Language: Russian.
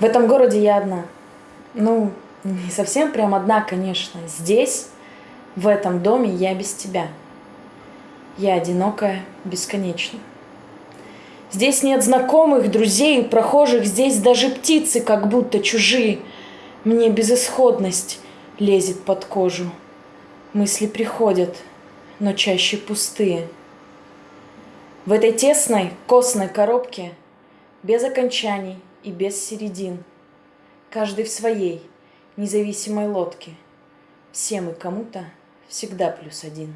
В этом городе я одна. Ну, не совсем прям одна, конечно. Здесь, в этом доме, я без тебя. Я одинокая бесконечно. Здесь нет знакомых, друзей, прохожих, здесь даже птицы как будто чужие. Мне безысходность лезет под кожу. Мысли приходят, но чаще пустые. В этой тесной, костной коробке, без окончаний и без середин, каждый в своей, независимой лодке, все мы кому-то всегда плюс один.